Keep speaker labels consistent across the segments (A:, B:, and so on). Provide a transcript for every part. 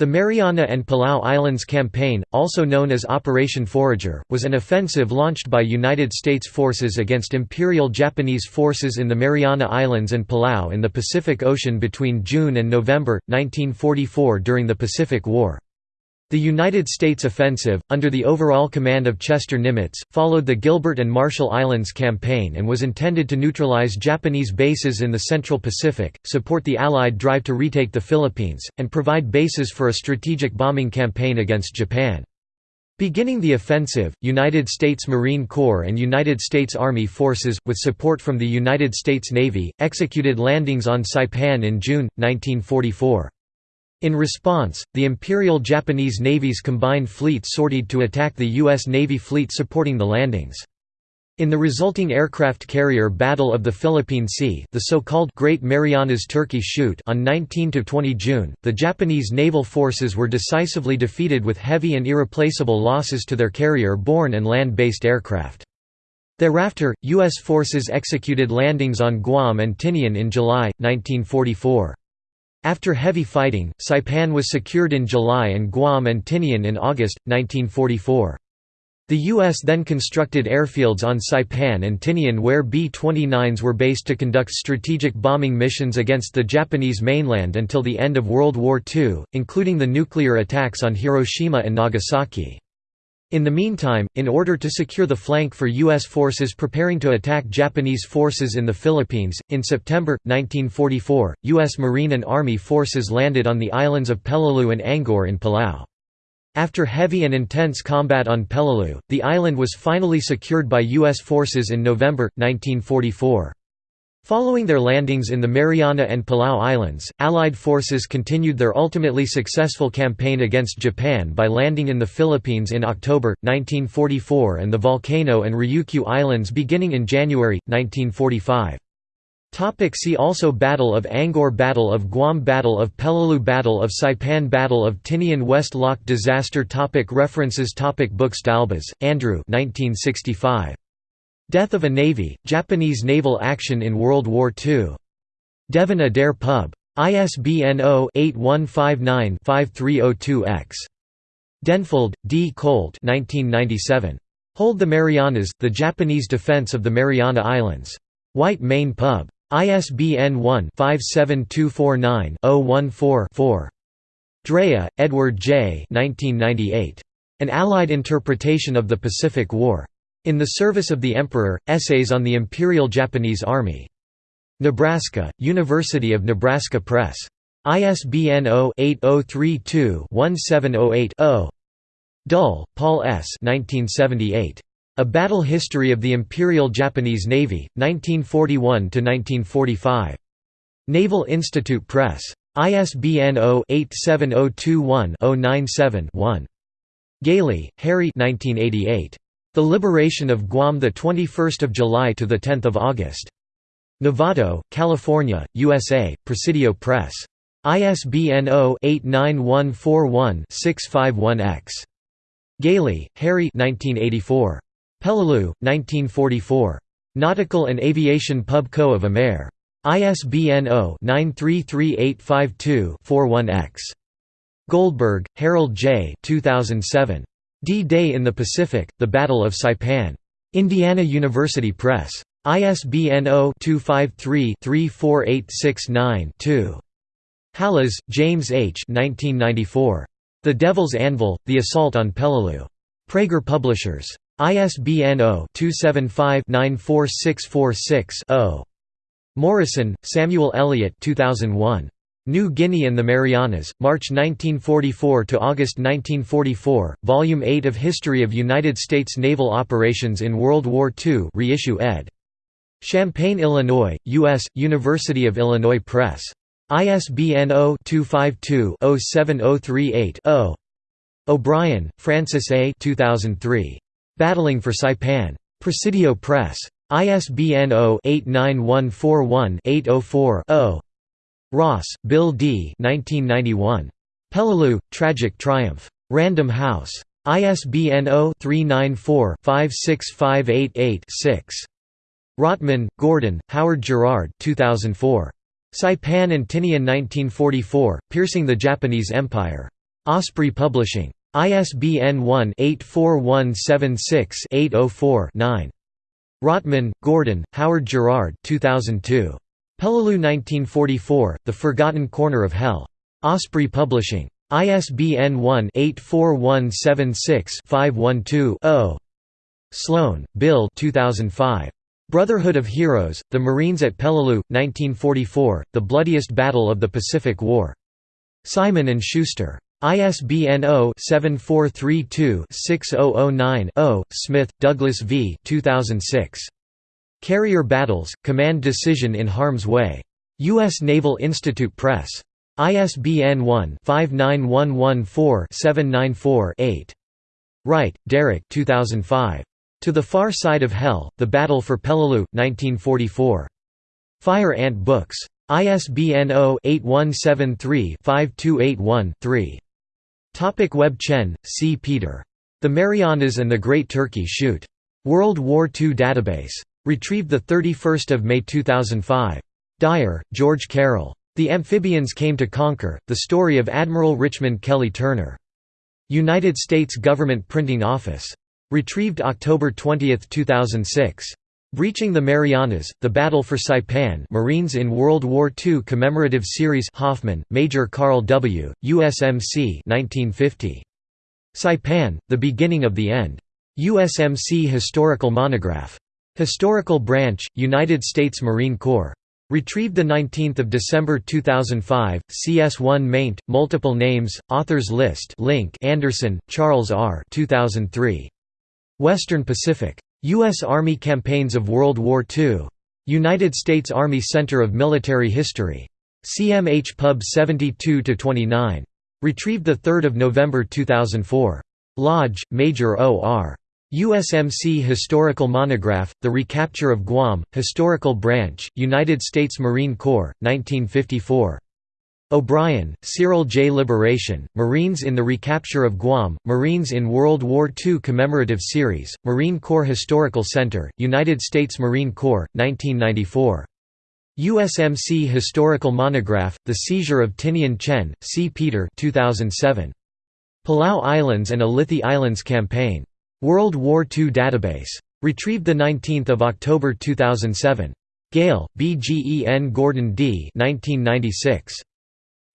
A: The Mariana and Palau Islands Campaign, also known as Operation Forager, was an offensive launched by United States forces against Imperial Japanese forces in the Mariana Islands and Palau in the Pacific Ocean between June and November, 1944 during the Pacific War. The United States offensive, under the overall command of Chester Nimitz, followed the Gilbert and Marshall Islands campaign and was intended to neutralize Japanese bases in the Central Pacific, support the Allied drive to retake the Philippines, and provide bases for a strategic bombing campaign against Japan. Beginning the offensive, United States Marine Corps and United States Army forces, with support from the United States Navy, executed landings on Saipan in June, 1944. In response, the Imperial Japanese Navy's combined fleet sortied to attack the U.S. Navy fleet supporting the landings. In the resulting aircraft carrier Battle of the Philippine Sea the so-called Great Marianas Turkey Shoot on 19–20 June, the Japanese naval forces were decisively defeated with heavy and irreplaceable losses to their carrier-borne and land-based aircraft. Thereafter, U.S. forces executed landings on Guam and Tinian in July, 1944. After heavy fighting, Saipan was secured in July and Guam and Tinian in August, 1944. The U.S. then constructed airfields on Saipan and Tinian where B-29s were based to conduct strategic bombing missions against the Japanese mainland until the end of World War II, including the nuclear attacks on Hiroshima and Nagasaki. In the meantime, in order to secure the flank for U.S. forces preparing to attack Japanese forces in the Philippines, in September, 1944, U.S. Marine and Army forces landed on the islands of Peleliu and Angaur in Palau. After heavy and intense combat on Peleliu, the island was finally secured by U.S. forces in November, 1944. Following their landings in the Mariana and Palau Islands, Allied forces continued their ultimately successful campaign against Japan by landing in the Philippines in October, 1944 and the Volcano and Ryukyu Islands beginning in January, 1945. Topic see also Battle of Angaur Battle of Guam Battle of Peleliu Battle of Saipan Battle of Tinian West Loch Disaster topic References topic Books D'Albas, Andrew 1965. Death of a Navy, Japanese naval action in World War II. Devin-Adair Pub. ISBN 0-8159-5302-X. Denfeld, D. Colt 1997. Hold the Marianas, The Japanese Defense of the Mariana Islands. White Mane Pub. ISBN 1-57249-014-4. Drea, Edward J. 1998. An Allied Interpretation of the Pacific War. In the Service of the Emperor, Essays on the Imperial Japanese Army. Nebraska, University of Nebraska Press. ISBN 0-8032-1708-0. Dull, Paul S. 1978. A Battle History of the Imperial Japanese Navy, 1941–1945. Naval Institute Press. ISBN 0-87021-097-1. Gailey, Harry 1988. The Liberation of Guam 21 July to 10 August. Novato, California, USA, Presidio Press. ISBN 0-89141-651-X. Gailey, Harry 1984. Peleliu, 1944. Nautical and Aviation Pub Co. of Amer. ISBN 0-933852-41-X. Goldberg, Harold J. 2007. D-Day in the Pacific, The Battle of Saipan. Indiana University Press. ISBN 0-253-34869-2. Hallas, James H. 1994. The Devil's Anvil, The Assault on Peleliu. Praeger Publishers. ISBN 0-275-94646-0. Morison, Samuel Eliot 2001. New Guinea and the Marianas, March 1944 to August 1944, Volume 8 of History of United States Naval Operations in World War II reissue ed. Champaign, Illinois, U.S., University of Illinois Press. ISBN 0-252-07038-0. O'Brien, Francis A. 2003. Battling for Saipan. Presidio Press. ISBN 0-89141-804-0. Ross, Bill D. 1991. Peleliu, Tragic Triumph. Random House. ISBN 0-394-56588-6. Rottman, Gordon, Howard Gerrard 2004. Saipan and Tinian 1944, Piercing the Japanese Empire. Osprey Publishing. ISBN 1-84176-804-9. Rottman, Gordon, Howard Gerrard 2002. Peleliu 1944, The Forgotten Corner of Hell. Osprey Publishing. ISBN 1-84176-512-0. Sloan, Bill 2005. Brotherhood of Heroes, The Marines at Peleliu, 1944, The Bloodiest Battle of the Pacific War. Simon & Schuster. ISBN 0-7432-6009-0. Smith, Douglas V. 2006. Carrier Battles, Command Decision in Harm's Way. U.S. Naval Institute Press. ISBN 1-59114-794-8. Wright, Derrick 2005. To the Far Side of Hell, The Battle for Peleliu, 1944. Fire Ant Books. ISBN 0-8173-5281-3. Topic Webb Chen, C. Peter. The Marianas and the Great Turkey Shoot. World War II Database. Retrieved 31 May 2005. Dyer, George Carroll. The Amphibians Came to Conquer, The Story of Admiral Richmond Kelly Turner. United States Government Printing Office. Retrieved October 20, 2006. Breaching the Marianas, The Battle for Saipan Marines in World War II Commemorative Series Hoffman, Major Carl W., USMC 1950. Saipan, The Beginning of the End. USMC Historical Monograph. Historical Branch, United States Marine Corps. Retrieved 19 December 2005, CS1 maint, multiple names, authors list link Anderson, Charles R. 2003. Western Pacific. U.S. Army Campaigns of World War II. United States Army Center of Military History. CMH Pub 72-29. Retrieved 3 November 2004. Lodge, Major O.R. USMC Historical Monograph, The Recapture of Guam, Historical Branch, United States Marine Corps, 1954. O'Brien, Cyril J. Liberation, Marines in the Recapture of Guam, Marines in World War II Commemorative Series, Marine Corps Historical Center, United States Marine Corps, 1994. USMC Historical Monograph, The Seizure of Tinian Chen, C. Peter 2007. Palau Islands and Ulithi Islands Campaign. World War II Database. Retrieved 19 October 2007. Gayle, B. G. E. N. Gordon D. 1996.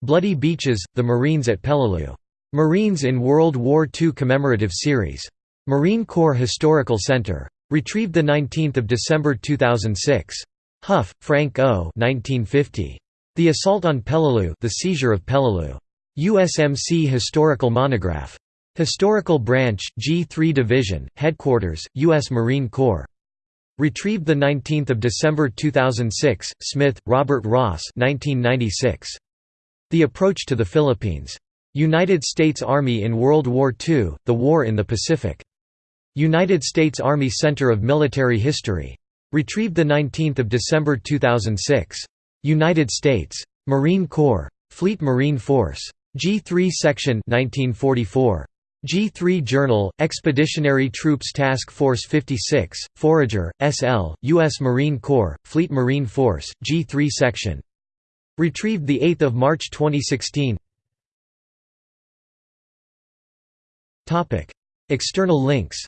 A: Bloody Beaches, The Marines at Peleliu. Marines in World War II Commemorative Series. Marine Corps Historical Center. Retrieved 19 December 2006. Hough, Frank O. 1950. The Assault on Peleliu The Seizure of Peleliu. USMC Historical Monograph. Historical Branch, G3 Division, Headquarters, U.S. Marine Corps. Retrieved 19 December 2006, Smith, Robert Ross 1996. The Approach to the Philippines. United States Army in World War II, The War in the Pacific. United States Army Center of Military History. Retrieved 19 December 2006. United States. Marine Corps. Fleet Marine Force. G3 Section 1944. G3 Journal, Expeditionary Troops Task Force 56, Forager, S.L., U.S. Marine Corps, Fleet Marine Force, G3 Section Retrieved 8 March 2016 External links